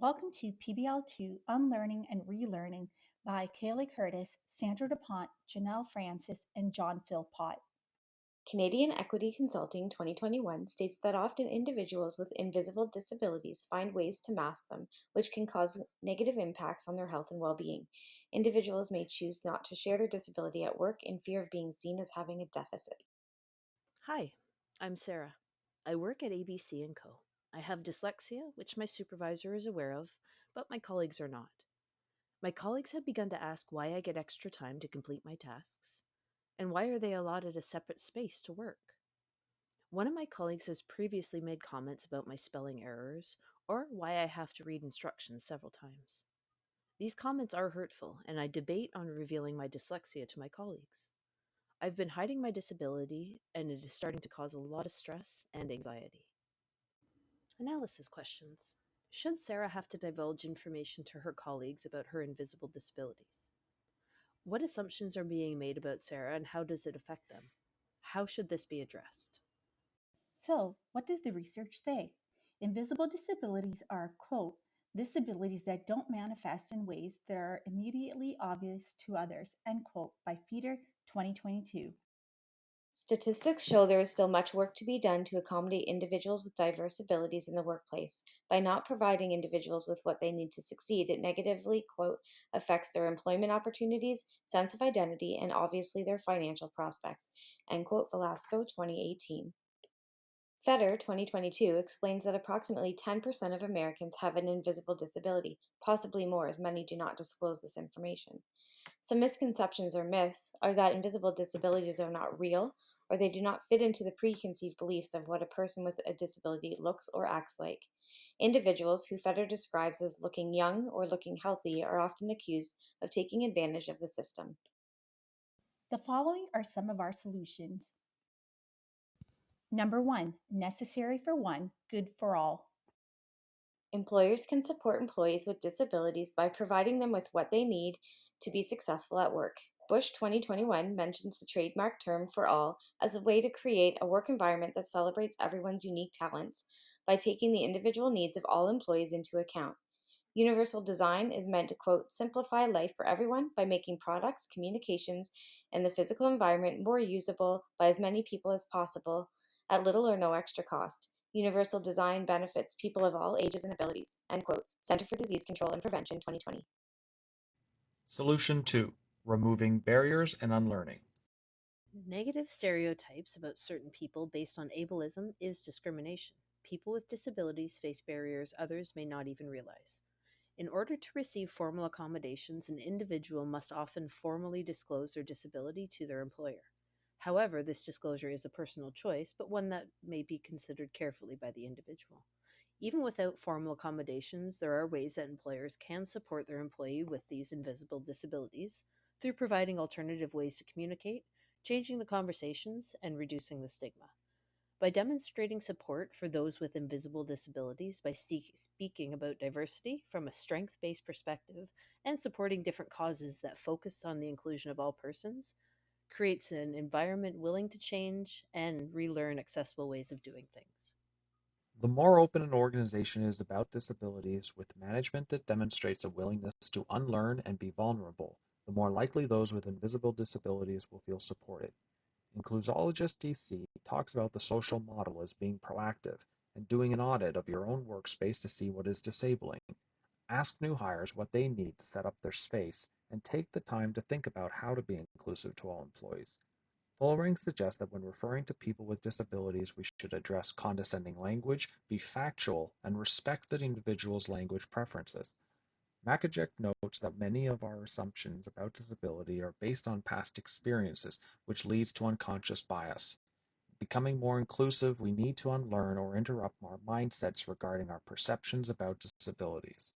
Welcome to PBL2 Unlearning and Relearning by Kaylee Curtis, Sandra DuPont, Janelle Francis, and John Philpott. Canadian Equity Consulting 2021 states that often individuals with invisible disabilities find ways to mask them, which can cause negative impacts on their health and well being. Individuals may choose not to share their disability at work in fear of being seen as having a deficit. Hi, I'm Sarah. I work at ABC & Co. I have dyslexia, which my supervisor is aware of, but my colleagues are not. My colleagues have begun to ask why I get extra time to complete my tasks, and why are they allotted a separate space to work. One of my colleagues has previously made comments about my spelling errors or why I have to read instructions several times. These comments are hurtful, and I debate on revealing my dyslexia to my colleagues. I've been hiding my disability, and it is starting to cause a lot of stress and anxiety. Analysis questions. Should Sarah have to divulge information to her colleagues about her invisible disabilities? What assumptions are being made about Sarah and how does it affect them? How should this be addressed? So, what does the research say? Invisible disabilities are, quote, disabilities that don't manifest in ways that are immediately obvious to others, end quote, by Feeder 2022. Statistics show there is still much work to be done to accommodate individuals with diverse abilities in the workplace. By not providing individuals with what they need to succeed, it negatively, quote, affects their employment opportunities, sense of identity, and obviously their financial prospects, end quote, Velasco 2018. FEDER 2022 explains that approximately 10% of Americans have an invisible disability, possibly more, as many do not disclose this information. Some misconceptions or myths are that invisible disabilities are not real, or they do not fit into the preconceived beliefs of what a person with a disability looks or acts like. Individuals who FEDER describes as looking young or looking healthy are often accused of taking advantage of the system. The following are some of our solutions. Number one, necessary for one, good for all. Employers can support employees with disabilities by providing them with what they need to be successful at work. Bush 2021 mentions the trademark term for all as a way to create a work environment that celebrates everyone's unique talents by taking the individual needs of all employees into account. Universal design is meant to, quote, simplify life for everyone by making products, communications, and the physical environment more usable by as many people as possible at little or no extra cost. Universal design benefits people of all ages and abilities. End quote. Center for Disease Control and Prevention 2020. Solution 2 Removing Barriers and Unlearning. Negative stereotypes about certain people based on ableism is discrimination. People with disabilities face barriers others may not even realize. In order to receive formal accommodations, an individual must often formally disclose their disability to their employer. However, this disclosure is a personal choice, but one that may be considered carefully by the individual. Even without formal accommodations, there are ways that employers can support their employee with these invisible disabilities through providing alternative ways to communicate, changing the conversations, and reducing the stigma. By demonstrating support for those with invisible disabilities by speaking about diversity from a strength based perspective and supporting different causes that focus on the inclusion of all persons, creates an environment willing to change and relearn accessible ways of doing things. The more open an organization is about disabilities with management that demonstrates a willingness to unlearn and be vulnerable, the more likely those with invisible disabilities will feel supported. Inclusologist DC talks about the social model as being proactive and doing an audit of your own workspace to see what is disabling. Ask new hires what they need to set up their space and take the time to think about how to be inclusive to all employees. Vollering suggests that when referring to people with disabilities, we should address condescending language, be factual, and respect the individual's language preferences. Makajek notes that many of our assumptions about disability are based on past experiences, which leads to unconscious bias. Becoming more inclusive, we need to unlearn or interrupt our mindsets regarding our perceptions about disabilities.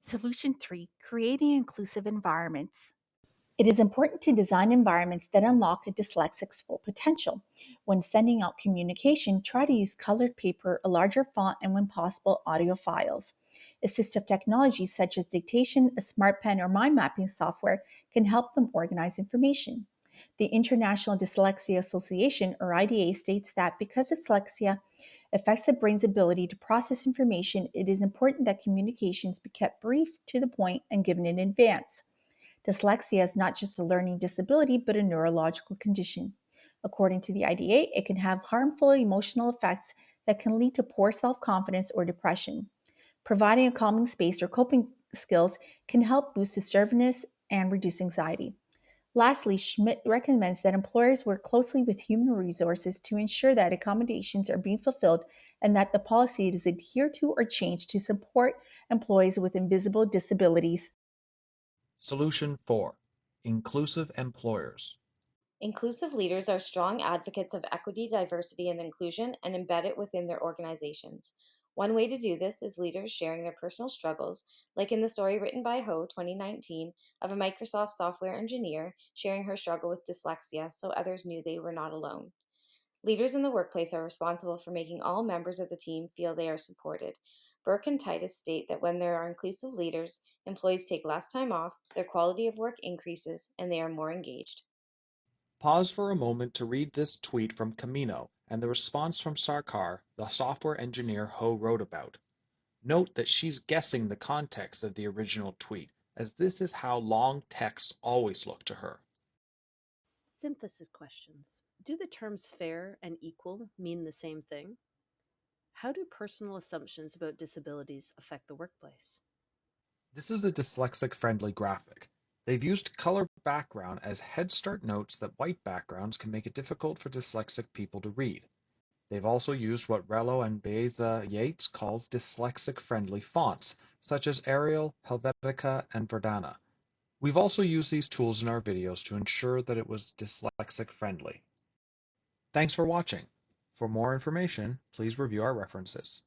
Solution three, creating inclusive environments. It is important to design environments that unlock a dyslexic's full potential. When sending out communication, try to use colored paper, a larger font, and when possible, audio files. Assistive technologies such as dictation, a smart pen, or mind mapping software can help them organize information. The International Dyslexia Association, or IDA, states that because dyslexia affects the brain's ability to process information, it is important that communications be kept brief, to the point, and given in advance. Dyslexia is not just a learning disability, but a neurological condition. According to the IDA, it can have harmful emotional effects that can lead to poor self confidence or depression. Providing a calming space or coping skills can help boost assertiveness and reduce anxiety. Lastly, Schmidt recommends that employers work closely with human resources to ensure that accommodations are being fulfilled and that the policy is adhered to or changed to support employees with invisible disabilities. Solution 4 Inclusive Employers. Inclusive leaders are strong advocates of equity, diversity, and inclusion and embed it within their organizations. One way to do this is leaders sharing their personal struggles, like in the story written by Ho 2019 of a Microsoft software engineer sharing her struggle with dyslexia so others knew they were not alone. Leaders in the workplace are responsible for making all members of the team feel they are supported. Burke and Titus state that when there are inclusive leaders, employees take less time off, their quality of work increases, and they are more engaged. Pause for a moment to read this tweet from Camino and the response from Sarkar, the software engineer Ho wrote about. Note that she's guessing the context of the original tweet, as this is how long texts always look to her. Synthesis questions. Do the terms fair and equal mean the same thing? How do personal assumptions about disabilities affect the workplace? This is a dyslexic-friendly graphic. They've used color background as Head Start notes that white backgrounds can make it difficult for dyslexic people to read. They've also used what Rello and Baeza-Yates calls dyslexic-friendly fonts, such as Arial, Helvetica, and Verdana. We've also used these tools in our videos to ensure that it was dyslexic-friendly. Thanks for watching. For more information, please review our references.